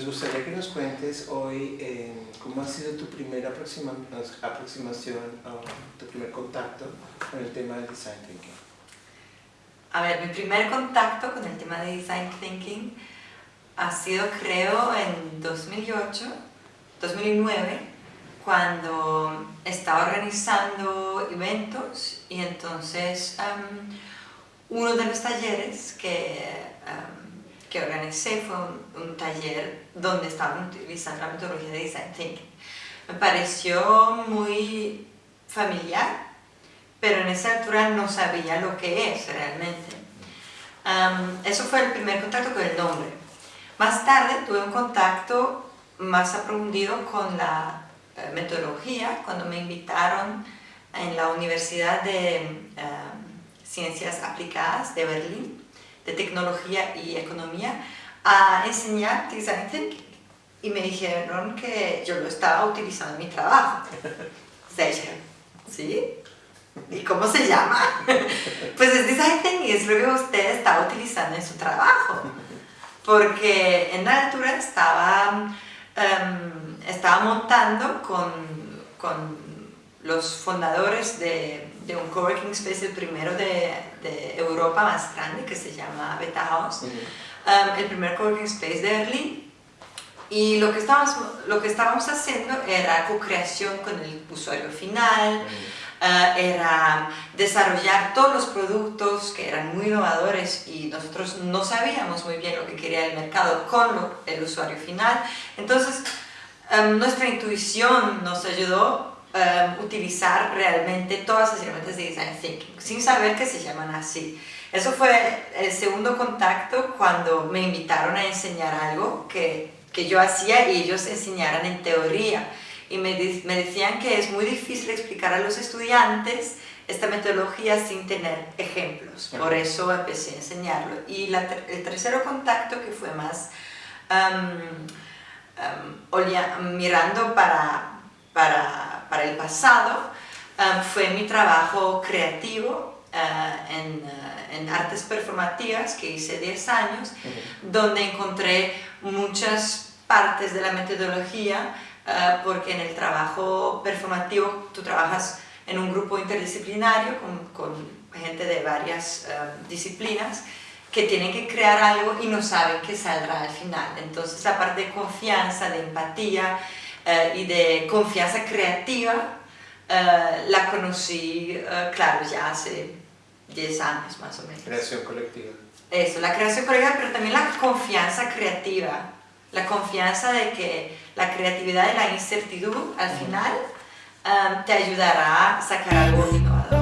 nos gustaría que nos cuentes hoy eh, cómo ha sido tu primera aproxima, aproximación, o tu primer contacto con el tema del design thinking. A ver, mi primer contacto con el tema de design thinking ha sido creo en 2008, 2009, cuando estaba organizando eventos y entonces um, uno de los talleres que em, que organicé fue un, taller donde estaban utilizando la metodología de Design Thinking. Me pareció muy familiar, pero en esa altura no sabía lo que es realmente. eso fue el primer contacto con el nombre. Más tarde tuve un contacto más aprofundido con la eh, metodología cuando me invitaron en la Universidad de eh, Ciencias Aplicadas de Berlín, de Tecnología y Economía, a enseñar Design Thinking. Y me dijeron que yo lo estaba utilizando en mi trabajo. ¿sí? ¿Y cómo se llama? pues es Design Thinking, es lo que usted está utilizando en su trabajo. Porque en la altura estaba Em, estaba montando con, con, los fundadores de, de, un coworking space, el primero de, de, Europa más grande, que se llama Beta House, em, el primer coworking space de Berlín. Y lo que estábamos, lo que estábamos haciendo era co-creación con el usuario final, eh, era desarrollar todos los productos que eran muy innovadores y nosotros no sabíamos muy bien lo que quería el mercado con el usuario final. Entonces, em, nuestra intuición nos ayudó em, utilizar realmente todas las herramientas de Design Thinking, sin saber que se llaman así. Eso fue el segundo contacto cuando me invitaron a enseñar algo que, que yo hacía y ellos enseñaran en teoría y me, me, decían que es muy difícil explicar a los estudiantes esta metodología sin tener ejemplos, por eso empecé a enseñarlo. Y la, el tercer contacto que fue más mirando para, para, para, el pasado fue mi trabajo creativo uh, en, uh, en, artes performativas que hice 10 años, donde encontré muchas partes de la metodología eh, porque en el trabajo performativo tú trabajas en un grupo interdisciplinario con, gente de varias eh, disciplinas que tienen que crear algo y no saben qué saldrá al final. Entonces la parte de confianza, de empatía eh, y de confianza creativa la conocí, claro, ya hace 10 años más o menos. Creación colectiva. Eso, la creación colectiva, pero también la confianza creativa la confianza de que la creatividad y la incertidumbre al final te ayudará a sacar algo innovador.